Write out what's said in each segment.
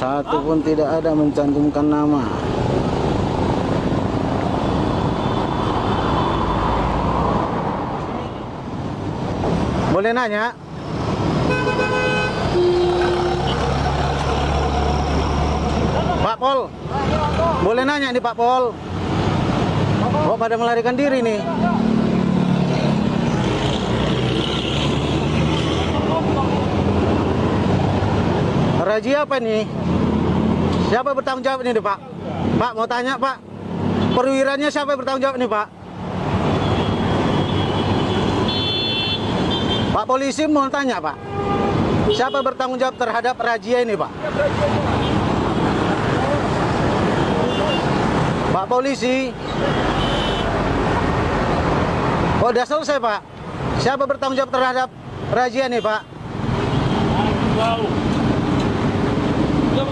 satu pun tidak ada mencantumkan nama. Boleh nanya? Pak Pol, boleh nanya nih Pak Pol? Oh pada melarikan diri nih. Razia apa nih? Siapa bertanggung jawab ini Pak? Pak mau tanya Pak, perwiranya siapa bertanggung jawab nih Pak? Pak polisi mau tanya Pak, siapa bertanggung jawab terhadap razia ini Pak? Pak polisi, oh udah selesai Pak. Siapa bertanggung jawab terhadap razia nih Pak? Pak,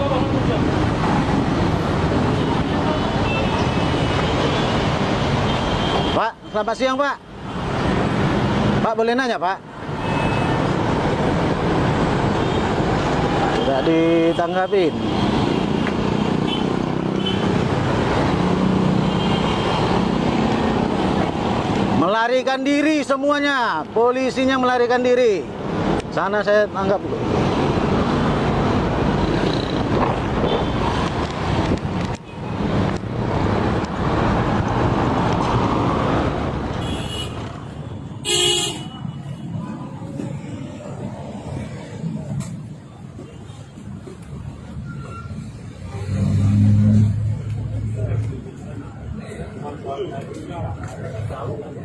selamat siang Pak. Pak boleh nanya Pak? Tidak ditanggapin. Melarikan diri semuanya, polisinya melarikan diri. Sana saya tanggap.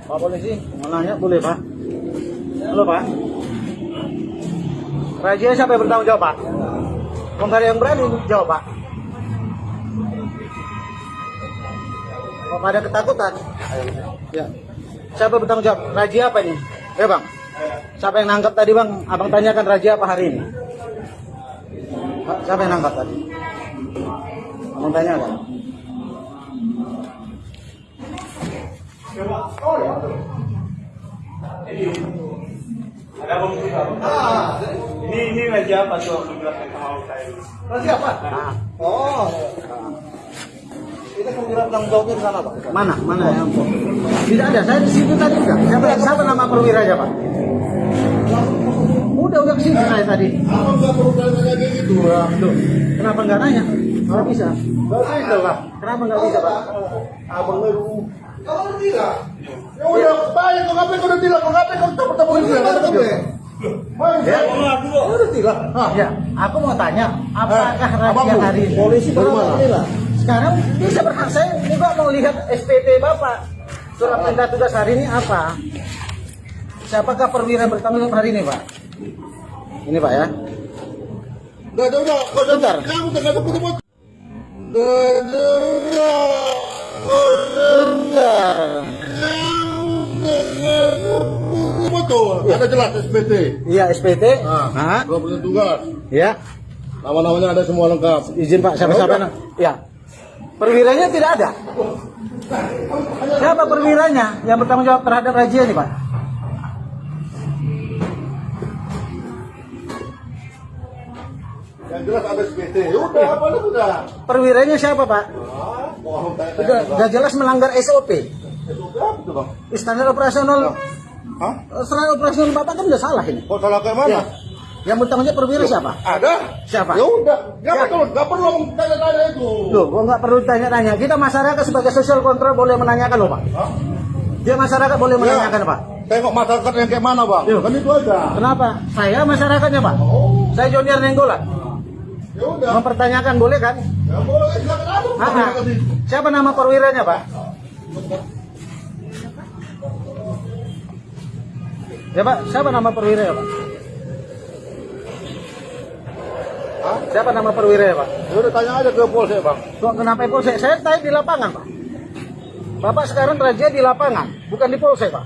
Pak polisi, mau nanya boleh Pak? Halo Pak. Razia siapa yang bertanggung jawab Pak? Ada yang berani jawab Pak? Kok pada ketakutan? Ya. Siapa bertanggung jawab? Razia apa ini? Ya Bang. Siapa yang nangkap tadi Bang? Abang tanyakan razia apa hari ini? Siapa yang nangkap tadi? Abang tanyakan. Ada bang Ini ini raja apa tuh menjelaskan sama saya. Razia apa? Oh. Ini penggerak tanggung jawabnya di sana Pak. Mana? Mana yang Tidak ada. Saya di situ tadi enggak. Siapa, siapa nama perwiranya Pak? Udah udah ke sini saya tadi. Abang nggak perlu tanya kayak gitu. Loh, kenapa nggak nanya? Nggak bisa. Nggak bisa lah. Kenapa nggak bisa Pak? Abang baru. Kamu udah bilang. Ya udah, baik. Kau ngapain kau udah bilang? Kau ngapain kau Ya, Ya udah bilang. Ah, ya, aku mau tanya, apakah Eh, apa pun. hari ini? Polisi inilah. Sekarang bisa berhak saya juga mau lihat SPT Bapak. Surat perintah tugas hari ini apa? Siapakah perwira bertanggung jawab hari ini, Pak? Ini Pak ya. Nggak ada udah. Kau udah Bentar. Kamu ada ketemu. Nggak ada. Betul, ada jelas SPT. Iya SPT. Nah, dua persen tugas. Ya. Nama-namanya ada semua lengkap. Izin Pak, siapa siapa? Ya Ya. Perwiranya tidak ada. Siapa perwiranya yang bertanggung jawab terhadap razia ini, Pak? Yang jelas ada SPT. Ya udah, apa lu udah? Perwiranya siapa, Pak? Udah, udah jelas melanggar SOP. SOP apa tuh bang? Standar operasional Hah? standar operasional Bapak kan udah salah ini. Kok salah kayak mana? Ya. Yang bertanggung jawab perwira siapa? Ada. Siapa? Ya udah, nggak Ya. perlu, nggak perlu tanya-tanya itu. Loh, kok nggak perlu tanya-tanya. Kita masyarakat sebagai social control boleh menanyakan loh, Pak. Hah? Dia masyarakat boleh menanyakan, Ya. Pak. Tengok masyarakat yang kayak mana bang? Yo. Kan itu aja. Kenapa? Saya masyarakatnya, Pak. Oh, Saya Jonier Nenggolan. ya udah. Mempertanyakan boleh kan? Ya boleh, silakan aja. Siapa nama perwiranya, Pak? Ya, Pak. Siapa nama perwiranya, Pak? Hah? Siapa nama perwiranya, Pak? Ya udah tanya aja ke polsek bang. Kok kenapa polsek? Saya tanya di lapangan, Pak. Bapak sekarang razia di lapangan, bukan di polsek, Pak.